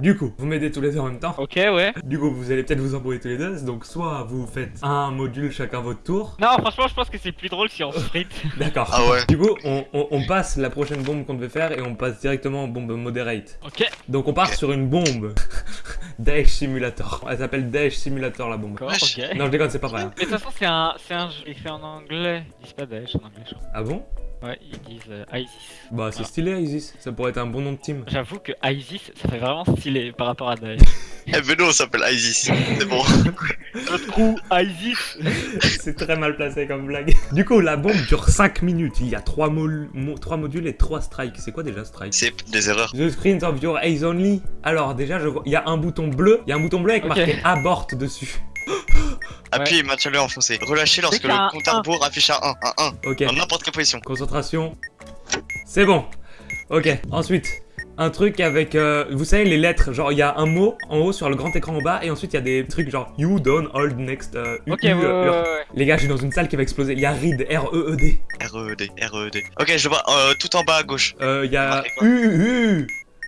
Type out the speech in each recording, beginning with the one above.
Du coup, vous m'aidez tous les deux en même temps. Ok, ouais. Du coup, vous allez peut-être vous embrouiller tous les deux. Donc, soit vous faites un module chacun votre tour. Non, franchement, je pense que c'est plus drôle si on sprint. D'accord. Ah ouais. Du coup, on, on- on passe la prochaine bombe qu'on devait faire et on passe directement en bombe moderate. ok. Donc, on part sur une bombe. Daesh Simulator. Elle s'appelle Daesh Simulator la bombe. D'accord, Wesh. ok. Non, je déconne, c'est pas vrai. hein. Mais de toute façon, c'est un, c'est un jeu écrit en anglais. Ils disent pas Daesh en anglais, je crois. Ah bon? Ouais, ils disent euh, ISIS. Bah, c'est Ah. stylé, Isis. Ça pourrait être un bon nom de team. J'avoue que ISIS, ça fait vraiment stylé par rapport à Daesh. Eh, Beno, on s'appelle Isis. C'est bon. Notre trou ISIS c'est très mal placé comme blague. Du coup, la bombe dure 5 minutes. Il y a 3, modules et 3 strikes. C'est quoi déjà strike? C'est des erreurs. The screen of your eyes only. Alors, déjà, je vois. Il y a un bouton bleu. Il y a un bouton bleu avec marqué abort dessus. Appuyez et maintiens-le enfoncé. Relâchez lorsque le compte à un. rebours affiche un 1. Un 1. Ok. Dans n'importe quelle position. Concentration. C'est bon. Ok. Ensuite, un truc avec. euh, vous savez, les lettres. Genre, il y a un mot en haut sur le grand écran en bas. Et ensuite, il y a des trucs genre You don't hold next. euh, U- Ok, U, ouais, euh, ouais, Ur. ouais, ouais. Les gars, je suis dans une salle qui va exploser. Il y a RED. R-E-E-D. R-E-D. R-E-D. Ok, je le vois euh, tout en bas à gauche. Euh, il y a U, U,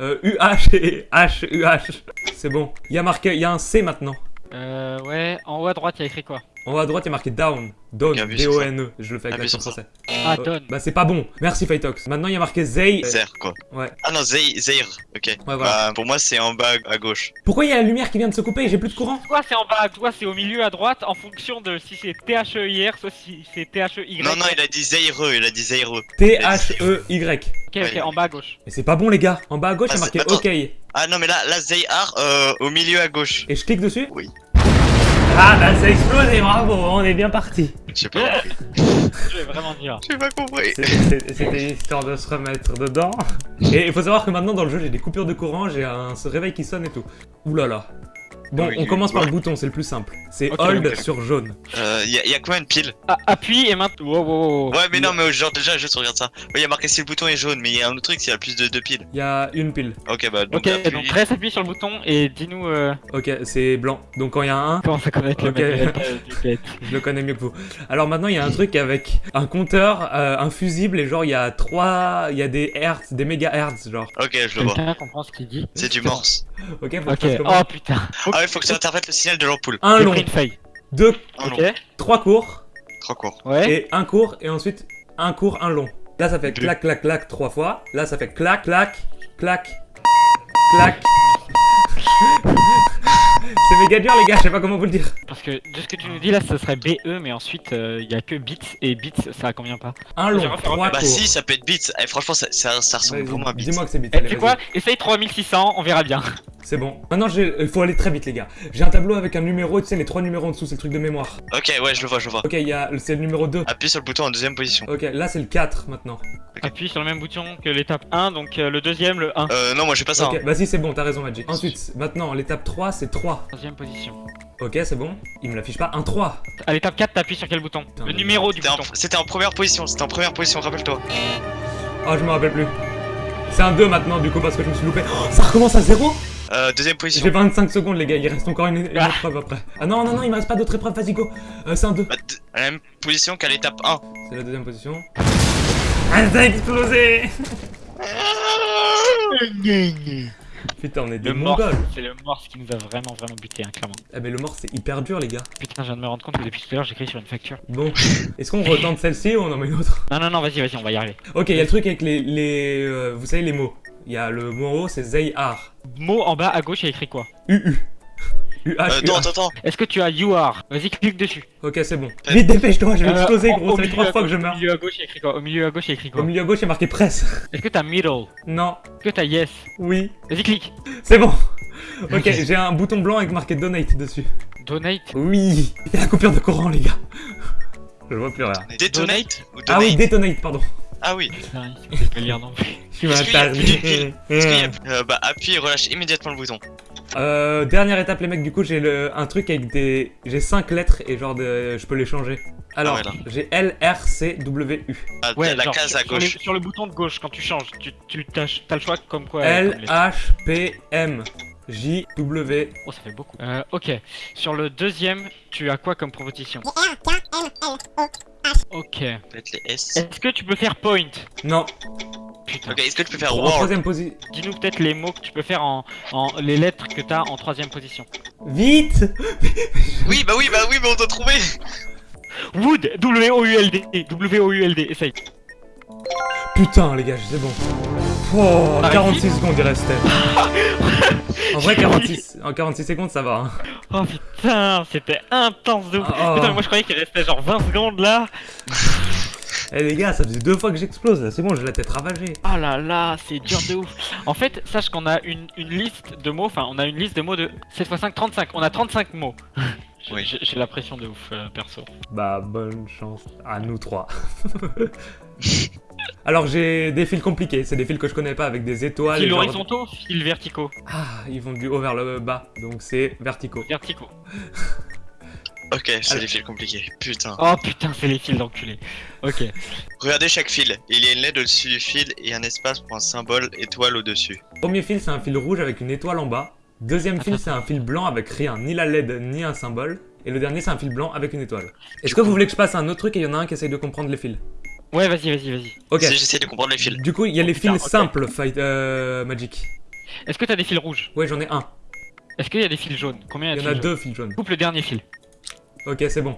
euh, U-H et H-U-H. C'est bon. Il y a marqué, il y a un C maintenant. Euh, ouais, en haut à droite, il y a écrit quoi? En haut à droite, il y a marqué down. Down, Bien vu sur D-O-N-E. Je le fais avec l'accent ça. français. Ah, Euh, Don. Bah, c'est pas bon. Merci, Fightox. Maintenant, il y a marqué Zay. Zer, quoi. Ouais. Ah non, Zeir. Zeir. Ok. voilà. Bah, pour moi, c'est en bas à gauche. Pourquoi il y a la lumière qui vient de se couper? Et j'ai plus de courant Soit c'est en bas, soit c'est au milieu à droite, en fonction de si c'est T-H-E-I-R, soit si c'est T-H-E-Y. Non, non, il a dit Zeireux. Il a dit Zeireux. T-H-E-Y. Ok, ok, en bas à gauche. Mais c'est pas bon, les gars. En bas à gauche, il y a Ah, marqué c'est- attends. OK. Et Ah non, mais là, là Zeir, euh, au milieu à gauche. je clique dessus? Oui. Ah, bah, ça a explosé. Bravo. On est bien parti. J'ai pas compris. Je vais vraiment dire. J'ai pas compris. C'était c'était histoire de se remettre dedans. Et il faut savoir que maintenant dans le jeu j'ai des coupures de courant, j'ai un ce réveil qui sonne et tout. Ouh là là. Bon, Oui, on commence par ouais. le bouton, c'est le plus simple. C'est Ok, hold sur jaune. Euh, y a, y a combien de piles Ah, appuie et maintenant. Wow, wow, wow. Ouais, mais non, mais genre, déjà, juste regarde ça. Ouais, y a marqué si le bouton est jaune, mais y a un autre truc, s'il y a plus de deux piles. Il y a une pile. Ok, bah, donc, Ok, appuie. donc reste appuyé sur le bouton et dis-nous euh, Ok, c'est blanc. Donc quand il y a un 1, comment ça connaître le je le connais mieux que vous. Alors maintenant il y a un truc avec un compteur, euh, un fusible et genre il y a 3... Il y a des hertz, des mégahertz genre. Ok, je le vois. Quelqu'un comprend ce qu'il dit C'est du morse. Ok, faut que Ok, je fasse comment oh putain. Ah ouais, faut que tu interprètes le signal de l'ampoule. Un long, une feuille. deux, Un long. Trois courts Trop court. ouais. et un court et ensuite un court, un long. Là ça fait Deux. clac clac clac trois fois. Là ça fait clac clac clac clac. C'est méga dur les gars, je sais pas comment vous le dire. Parce que de ce que tu nous dis là, ça serait BE, mais ensuite il y a que bits et bits, ça convient pas. Un long, trois Bah, courts. si, ça peut être bits. Eh, franchement, ça, ça, ça ressemble vraiment à bits. Dis-moi que c'est bits. Eh, tu quoi Essaye 3600, on verra bien. C'est bon. Maintenant, il faut aller très vite, les gars. J'ai un tableau avec un numéro, tu sais, les trois numéros en dessous, c'est le truc de mémoire. Ok, ouais, je le vois, je le vois. Ok, il y a, c'est le numéro 2. Appuie sur le bouton en deuxième position. Ok, là, c'est le 4 maintenant. Appuie sur le même bouton que l'étape 1, donc euh, le deuxième, le 1. Euh, non, moi, j'ai pas ça. Ok, hein. vas-y, c'est bon, t'as raison, Magic. Ensuite, maintenant, l'étape 3, c'est 3. Troisième position. Ok, c'est bon. Il me l'affiche pas. Un 3. À l'étape 4, t'appuies sur quel bouton? Putain, Le numéro du C'était en, bouton. c'était en première position, c'était en première position, rappelle-toi. Oh, je me rappelle plus. C'est un 2 maintenant, du coup, parce que je me suis loupé. Oh, ça recommence à 0 Euh, deuxième position. J'ai 25 secondes, les gars. Il reste encore une, une Ah. épreuve après. Ah non, non, non, il me reste pas d'autres épreuves. Vas-y, go. Euh, c'est un 2. Bah, deux- à la même position qu'à l'étape 1. C'est la deuxième position. Ah, ça a explosé Putain, on est des Le morse, mongols. c'est le morse qui nous a vraiment vraiment buté, hein, clairement. Ah, mais le mort, c'est hyper dur, les gars. Putain, je viens de me rendre compte que depuis tout à l'heure, j'écris sur une facture. Bon, est-ce qu'on retente celle-ci ou on en met une autre? Non, non, non, vas-y, vas-y, on va y arriver. Ok, il y a le truc avec les. les euh, vous savez, les mots. Il y a le mot en haut, c'est Zayar. Mot en bas à gauche, il y a écrit quoi UU. UH. Euh, non, attends, attends. Est-ce que tu as you are Vas-y, clique dessus. Ok, c'est bon. Vite, dépêche-toi, je vais Euh, exploser, au- gros. au Ça fait trois fois que je Au meurs. milieu à gauche, il y a écrit quoi Au milieu à gauche, il y a écrit Au quoi milieu à gauche, il y a marqué presse. Est-ce que t'as middle Non. Est-ce que t'as yes Oui. Vas-y, clique. C'est bon. Ok, j'ai un bouton blanc avec marqué donate dessus. Donate. Oui. Il y a la coupure de courant, les gars. Je vois plus rien. Detonate ou donate Ah oui, detonate, pardon. Ah oui. Lire non. Tu m'as a- Euh, bah, appuie et relâche immédiatement le bouton. Euh, dernière étape, les mecs, du coup, j'ai le... un truc avec des. J'ai 5 lettres et genre de... je peux les changer. Alors, ouais, là. j'ai L, R, C, W, U. Ah, Ouais, la genre, case sur, à sur les- gauche. sur le bouton de gauche, quand tu changes, tu, tu t'as, t'as le choix comme quoi. L, comme H, P, M, J, W. Oh, ça fait beaucoup. Euh, ok. Sur le deuxième, tu as quoi comme proposition? S. Est-ce que tu peux faire point Non. putain. Ok, est-ce que tu peux faire En World troisième position. Dis-nous peut-être les mots que tu peux faire en, en les lettres que t'as en troisième position. Vite Oui, bah oui, bah oui, mais on doit trouver Wood, W-O-U-L-D, W-O-U-L-D, essaye. Putain, les gars, c'est bon. Oh, Arrête. 46 secondes il restait. en vrai, 46, en 46 secondes, ça va. hein. Oh putain, c'était intense de ouf. Oh. Putain, mais moi je croyais qu'il restait genre 20 secondes là. Eh les gars, ça faisait deux fois que j'explose là, c'est bon, j'ai la tête ravagée. Oh là là, c'est dur de ouf. En fait, sache qu'on a une, une liste de mots, enfin on a une liste de mots de 7 x 5, 35. On a 35 mots. J'ai- Oui. La pression de ouf, euh, perso. Bah, bonne chance à nous trois. Alors, j'ai des fils compliqués, c'est des fils que je connais pas avec des étoiles. Fil et genre- horizontaux, fil verticaux. Ah, ils vont du haut vers le bas, donc c'est verticaux. Verticaux. Ok, c'est des fils compliqués. Putain. Oh putain, c'est les fils d'enculé. Ok. Regardez chaque fil. Il y a une LED au-dessus du fil et un espace pour un symbole étoile au-dessus. Premier fil, c'est un fil rouge avec une étoile en bas. Deuxième fil, c'est un fil blanc avec rien, ni la LED, ni un symbole. Et le dernier, c'est un fil blanc avec une étoile. Est-ce que vous voulez que je passe à un autre truc et il y en a un qui essaye de comprendre les fils? Ouais, vas-y, vas-y, vas-y. Ok. J'essaie de comprendre les fils. Du coup, il y a les putain, fils simples, Fight euh, Magic. Est-ce que t'as des fils rouges? Ouais, j'en ai un. Est-ce qu'il y a des fils jaunes? Combien Il y y a en de a fils deux fils jaunes. Coupe le dernier fil. Ok, c'est bon.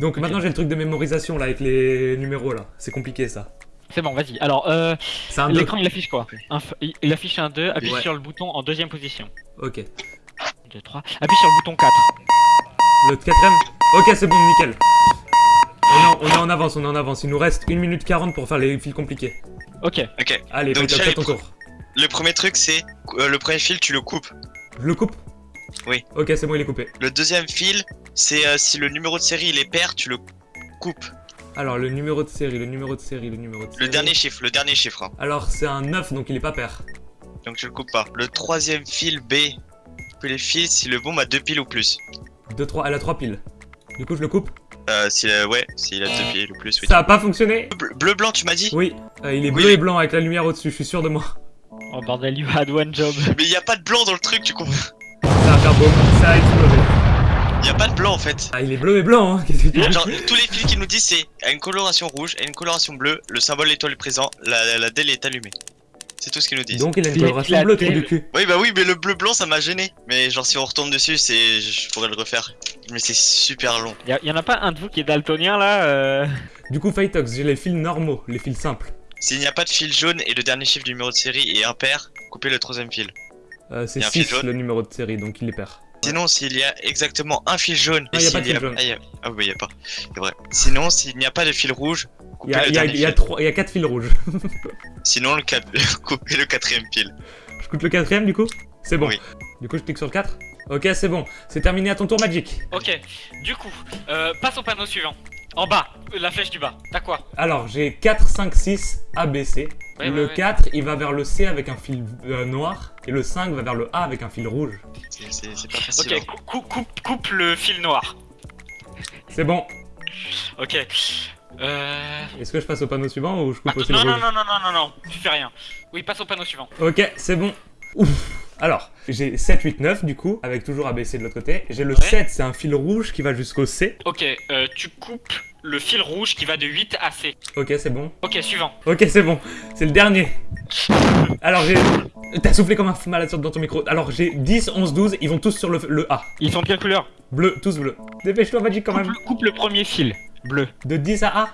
Donc maintenant, j'ai le truc de mémorisation là avec les numéros là. C'est compliqué ça. C'est bon, vas-y. Alors, euh, C'est un 2. l'écran il affiche quoi un f- il- affiche un 2, appuie Ouais. sur le bouton en deuxième position. Ok. 2, 3. Appuie sur le bouton 4. Le quatrième Ok, c'est bon, nickel. On est, en, on est en avance, on est en avance. Il nous reste 1 minute 40 pour faire les fils compliqués. Ok. Ok. Allez, Donc, déjà, ton pro- tour. Le premier truc, c'est euh, le premier fil, tu le coupes. Je le coupe Oui. Ok, c'est bon, il est coupé. Le deuxième fil, c'est euh, si le numéro de série il est pair, tu le coupes. Alors, le numéro de série, le numéro de série, le numéro de série. Le dernier chiffre, le dernier chiffre. hein. Alors, c'est un 9, donc il est pas pair. Donc tu le coupes pas. Le troisième fil B, coupe les fils si le bombe a deux piles ou plus. 2, 3, elle a 3 piles. Du coup, je le coupe Euh, si, euh, ouais, s'il a deux piles ou plus, oui. Ça a pas fonctionné Bleu, bleu, blanc, tu m'as dit? Oui, euh, il est Oui, bleu et blanc avec la lumière au-dessus, je suis sûr de moi. Oh bordel, you had one job. Mais il y a pas de blanc dans le truc, tu comprends? Ça va faire boum, ça a explosé. Il y a pas de blanc en fait. Ah, il est bleu et blanc, hein. Qu'est-ce que tu dis Genre, tous les fils qu'il nous disent, c'est à une coloration rouge, à une coloration bleue, le symbole étoile est présent, la, la, la DEL est allumée. C'est tout ce qu'ils nous disent. Donc, il a une Les coloration bleue, trou du cul. Oui, bah oui, mais le bleu blanc ça m'a gêné. Mais genre, si on retombe dessus, c'est. Je pourrais le refaire. Mais c'est super long. Y'a y en a pas un de vous qui est daltonien là euh... Du coup, Fightox, j'ai les fils normaux, les fils simples. S'il n'y a pas de fil jaune et le dernier chiffre du numéro de série est impair, coupez le troisième fil. Euh, c'est Y a un fil 6 jaune le numéro de série, donc il est pair. Sinon, s'il y a exactement un fil jaune. Ah, et y a s'il pas de fil jaune. Ah, y a- ah oui, y a pas. C'est vrai. Sinon, s'il n'y a pas de fil rouge, Il coupez y a, le il y a, dernier il y a fil. trois- il y a 4 fils rouges. Sinon, le quatre- coupez le quatrième fil. je coupe le quatrième, du coup? C'est bon. Oui. Du coup, je clique sur le 4 Ok, c'est bon. C'est terminé à ton tour, Magic. Ok, du coup, euh, passe au panneau suivant. En bas, la flèche du bas. T'as quoi? Alors, j'ai 4, 5, 6, A, B, C. Ouais, le ouais, ouais. 4, il va vers le C avec un fil euh, noir. Et le 5 va vers le A avec un fil rouge. C'est- pas facile. Ok, hein. cou- cou- coupe, coupe le fil noir. C'est bon. Ok. Euh... Est-ce que je passe au panneau suivant ou je coupe Attends, aussi le non, rouge non, non, non, non, non, non, tu fais rien. Oui, passe au panneau suivant. Ok, c'est bon. Ouf. Alors, j'ai 7, 8, 9 du coup, avec toujours ABC de l'autre côté. J'ai le Ouais. 7, c'est un fil rouge qui va jusqu'au C. Ok, euh, tu coupes le fil rouge qui va de 8 à C. Ok, c'est bon. Ok, suivant. Ok, c'est bon. C'est le dernier. Alors, j'ai. T'as soufflé comme un malade sur- dans ton micro. Alors, j'ai 10, 11, 12, ils vont tous sur le, le A. Ils sont de quelle couleur? Bleu, tous bleus. Dépêche-toi, Magic, quand coupe, même. coupe le premier fil, bleu. De 10 à A?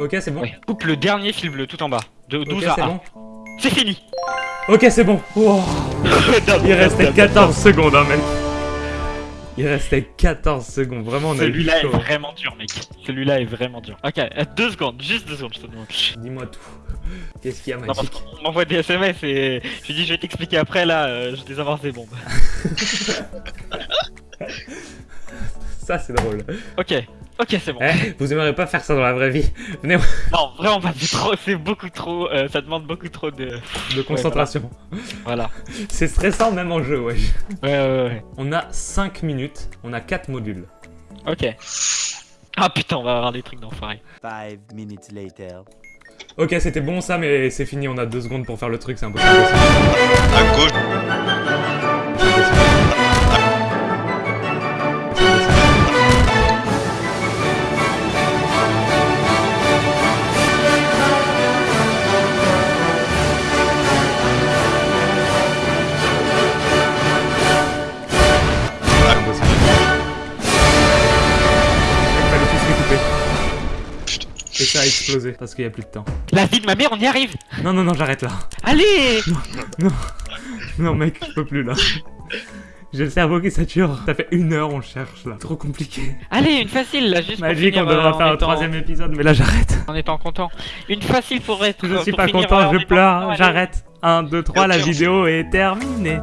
Ok, c'est bon. Ouais. Coupe le dernier fil bleu, tout en bas. De 12 Ok, à c'est A. bon. C'est fini Ok, c'est bon. Wow. Il restait 14 secondes, hein, mec. Il restait 14 secondes. Vraiment, on a eu Celui-là est vraiment dur, mec. Celui-là est vraiment dur. Ok, euh, deux secondes, juste deux secondes, je te demande. Dis-moi tout. Qu'est-ce qu'il y a, Non, parce qu'on m'envoie des SMS et je dis je vais t'expliquer après là, euh, je désamorce des bombes. Ça, c'est drôle. Ok, ok c'est bon. Eh, vous aimeriez pas faire ça dans la vraie vie Venez, Non, vraiment pas, c'est trop, c'est beaucoup trop, euh, ça demande beaucoup trop de... de concentration. Voilà. C'est stressant même en jeu, wesh. Ouais, ouais, ouais. On a 5 minutes, on a 4 modules. Ok. Ah putain, on va avoir des trucs d'enfoiré. Five minutes later. Ok, c'était bon ça, mais c'est fini, on a 2 secondes pour faire le truc, c'est impossible. impossible. À gauche. Exploser parce qu'il y a plus de temps. La vie de ma mère, on y arrive Non, non, non, j'arrête là. Allez Non, mec, je peux plus là. J'ai le cerveau qui sature. Ça fait une heure, on cherche là. Trop compliqué. Allez, une facile là, juste Magique, pour on devra euh, faire un troisième épisode, mais là j'arrête. En étant content. Une facile pour être. Je suis pour pas finir, content, euh, en je pleure, j'arrête. 1, 2, 3, la vidéo est terminée.